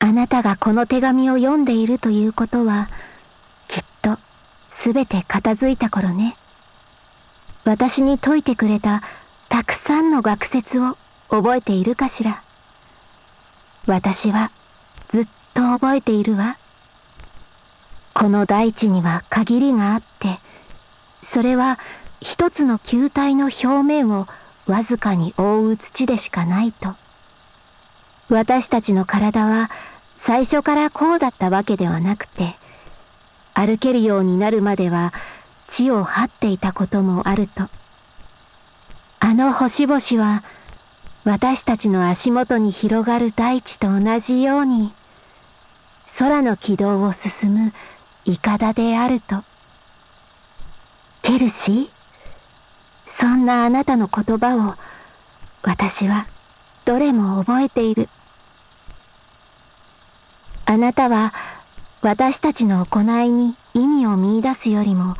あなたがこの手紙を読んでいるということは、きっとすべて片付いた頃ね。私に解いてくれたたくさんの学説を覚えているかしら。私はずっと覚えているわ。この大地には限りがあって、それは一つの球体の表面をわずかに覆う土でしかないと。私たちの体は最初からこうだったわけではなくて、歩けるようになるまでは地を張っていたこともあると。あの星々は私たちの足元に広がる大地と同じように空の軌道を進むイカダであると。ケルシーそんなあなたの言葉を私はどれも覚えている。あなたは私たちの行いに意味を見出すよりも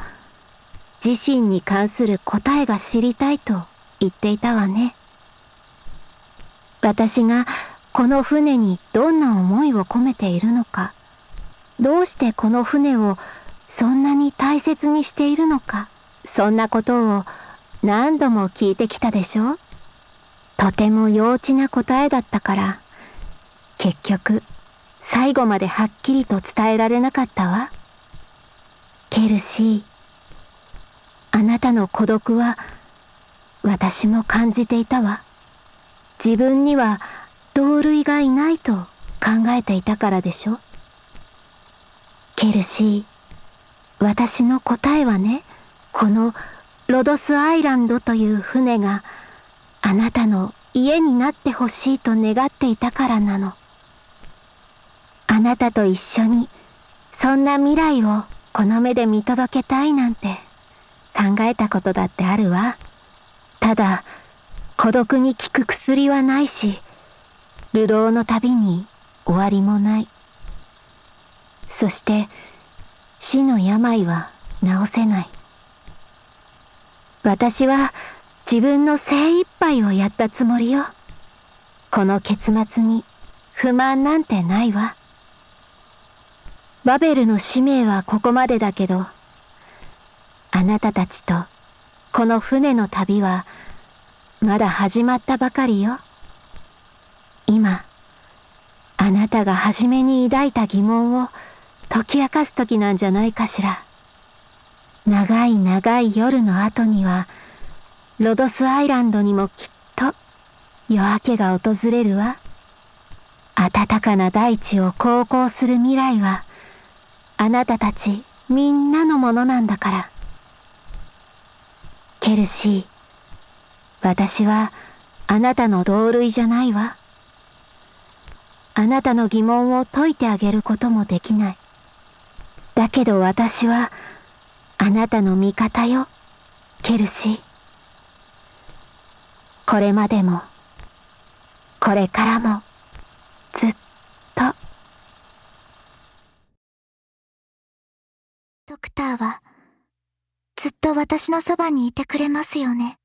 自身に関する答えが知りたいと言っていたわね。私がこの船にどんな思いを込めているのか、どうしてこの船をそんなに大切にしているのか、そんなことを何度も聞いてきたでしょ。とても幼稚な答えだったから、結局最後まではっきりと伝えられなかったわ。ケルシー、あなたの孤独は私も感じていたわ。自分には同類がいないと考えていたからでしょケルシー、私の答えはね、このロドスアイランドという船があなたの家になってほしいと願っていたからなの。あなたと一緒にそんな未来をこの目で見届けたいなんて考えたことだってあるわ。ただ、孤独に効く薬はないし、流浪の旅に終わりもない。そして、死の病は治せない。私は自分の精一杯をやったつもりよ。この結末に不満なんてないわ。バベルの使命はここまでだけど、あなたたちとこの船の旅はまだ始まったばかりよ。今、あなたが初めに抱いた疑問を解き明かす時なんじゃないかしら。長い長い夜の後には、ロドスアイランドにもきっと夜明けが訪れるわ。暖かな大地を航行する未来は、あなたたちみんなのものなんだから。ケルシー、私はあなたの同類じゃないわ。あなたの疑問を解いてあげることもできない。だけど私はあなたの味方よ、ケルシー。これまでも、これからも、ずっと。ドドクターは、ずっと私のそばにいてくれますよね。